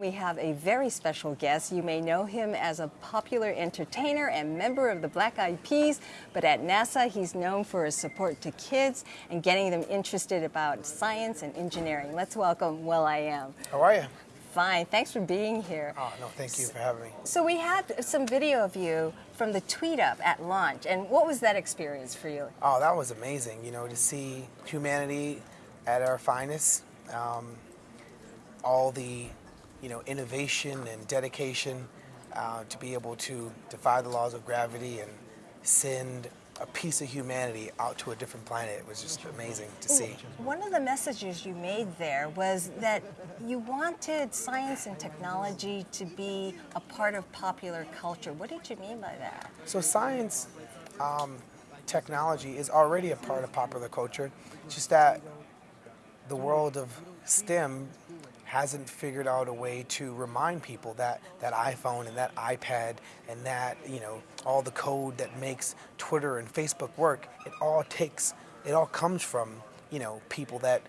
We have a very special guest. You may know him as a popular entertainer and member of the Black Eyed Peas, but at NASA he's known for his support to kids and getting them interested about science and engineering. Let's welcome will.i.am. How are you? Fine, thanks for being here. Oh, no, thank you for having me. So we had some video of you from the tweet up at launch, and what was that experience for you? Oh, that was amazing, you know, to see humanity at our finest. Um, all the you know, innovation and dedication uh, to be able to defy the laws of gravity and send a piece of humanity out to a different planet it was just amazing to see. One of the messages you made there was that you wanted science and technology to be a part of popular culture. What did you mean by that? So science, um, technology is already a part of popular culture, just that the world of STEM hasn't figured out a way to remind people that that iPhone and that iPad and that you know all the code that makes Twitter and Facebook work it all takes it all comes from you know people that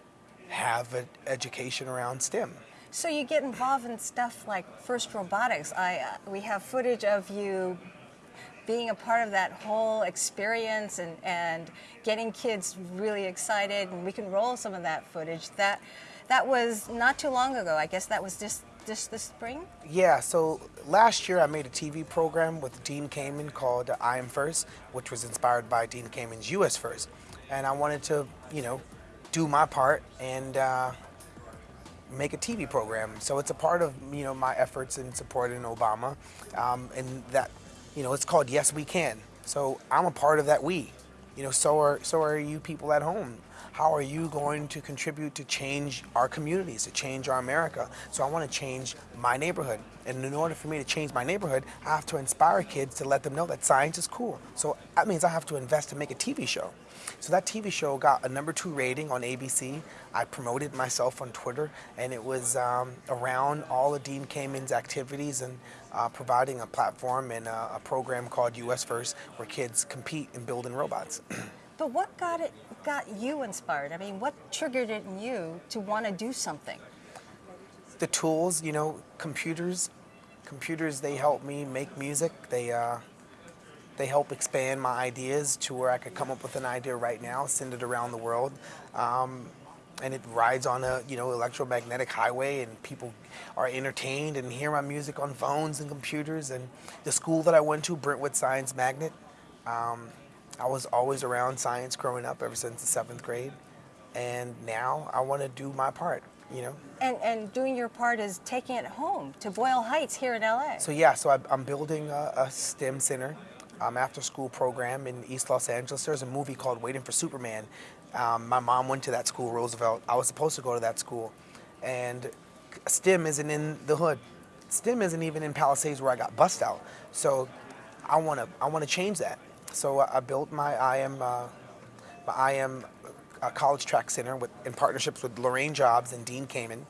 have an education around STEM. So you get involved in stuff like FIRST Robotics. I uh, we have footage of you being a part of that whole experience and, and getting kids really excited and we can roll some of that footage. That that was not too long ago. I guess that was just just this spring? Yeah, so last year I made a TV program with Dean Kamen called I Am First, which was inspired by Dean Kamen's US First. And I wanted to, you know, do my part and uh, make a TV program. So it's a part of, you know, my efforts in supporting Obama. Um, and that, you know, it's called Yes We Can. So I'm a part of that we. You know, so are, so are you people at home how are you going to contribute to change our communities, to change our America? So I want to change my neighborhood. And in order for me to change my neighborhood, I have to inspire kids to let them know that science is cool. So that means I have to invest to make a TV show. So that TV show got a number two rating on ABC. I promoted myself on Twitter, and it was um, around all of Dean Kamen's activities and uh, providing a platform and a, a program called US First, where kids compete in building robots. But what got it got you inspired? I mean, what triggered it in you to want to do something? The tools, you know, computers. Computers, they help me make music. They uh, they help expand my ideas to where I could come up with an idea right now, send it around the world. Um, and it rides on a you know electromagnetic highway and people are entertained and hear my music on phones and computers and the school that I went to Brentwood Science Magnet um, I was always around science growing up ever since the seventh grade. And now I want to do my part, you know. And, and doing your part is taking it home to Boyle Heights here in LA. So yeah, so I, am building a, a, STEM center, um, after school program in East Los Angeles. There's a movie called Waiting for Superman. Um, my mom went to that school, Roosevelt. I was supposed to go to that school. And STEM isn't in the hood. STEM isn't even in Palisades where I got bussed out. So I want to I want to change that. So I built my I.M. Uh, my I.M. Uh, college track center with, in partnerships with Laurene Jobs and Dean Kamen.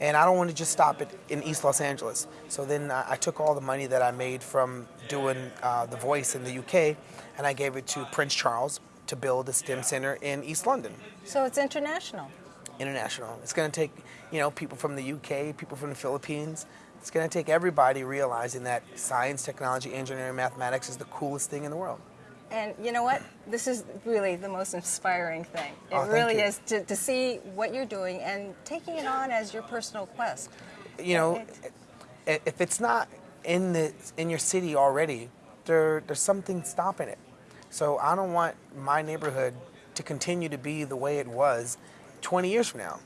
And I don't want to just stop it in East Los Angeles. So then I, I took all the money that I made from doing uh, The Voice in the UK and I gave it to Prince Charles to build a STEM center in East London. So it's international? International. It's going to take, you know, people from the UK, people from the Philippines, it's going to take everybody realizing that science, technology, engineering, mathematics is the coolest thing in the world. And you know what? This is really the most inspiring thing. It oh, really you. is to, to see what you're doing and taking it on as your personal quest. You know, if it's not in the in your city already, there there's something stopping it. So I don't want my neighborhood to continue to be the way it was 20 years from now.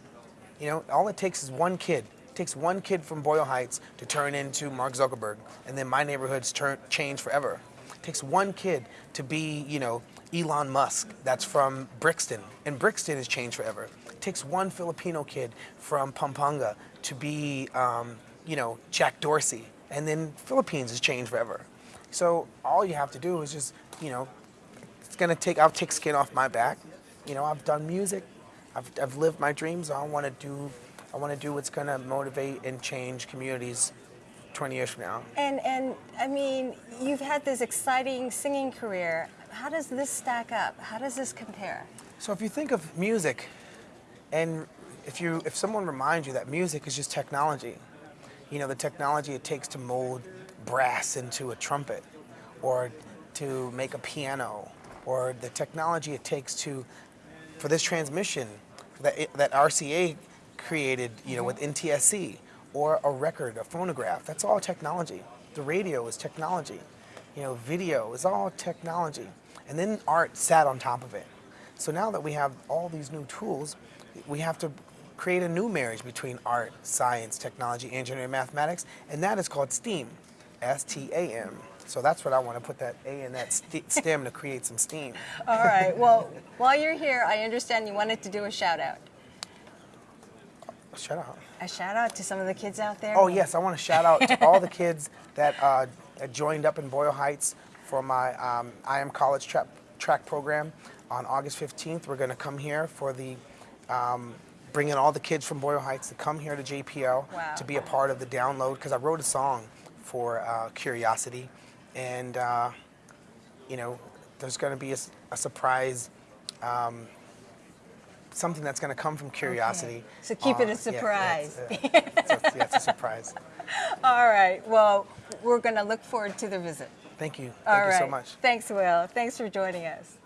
You know, all it takes is one kid. It takes one kid from Boyle Heights to turn into Mark Zuckerberg, and then my neighborhood's turn change forever. Takes one kid to be, you know, Elon Musk that's from Brixton, and Brixton has changed forever. It takes one Filipino kid from Pampanga to be, um, you know, Jack Dorsey, and then Philippines has changed forever. So all you have to do is just, you know, it's gonna take, I'll take skin off my back. You know, I've done music, I've, I've lived my dreams, I wanna do, I wanna do what's gonna motivate and change communities 20 years from now. And, and I mean, you've had this exciting singing career. How does this stack up? How does this compare? So if you think of music, and if, you, if someone reminds you that music is just technology, you know, the technology it takes to mold brass into a trumpet, or to make a piano, or the technology it takes to, for this transmission that, it, that RCA created, you know, with mm-hmm. NTSC, or a record, a phonograph. That's all technology. The radio is technology. You know, video is all technology. And then art sat on top of it. So now that we have all these new tools, we have to create a new marriage between art, science, technology, engineering, mathematics, and that is called STEAM, S-T-A-M. So that's what I want to put that A in that st- STEM to create some steam. All right. Well, while you're here, I understand you wanted to do a shout out. Shut up. A shout out to some of the kids out there. Oh yes, I want to shout out to all the kids that uh, joined up in Boyle Heights for my um, I Am College track track program on August 15th. We're going to come here for the um, bringing all the kids from Boyle Heights to come here to JPL Wow. to be a part of the download because I wrote a song for uh, Curiosity, and uh, you know there's going to be a surprise. Um, Something that's going to come from curiosity. So keep it a Uh, yeah, surprise. Yeah, it's, uh, it's a- yeah, it's a surprise. All right. Well, we're going to look forward to the visit. Thank you. Thank All you right. so much. Thanks, Will. Thanks for joining us.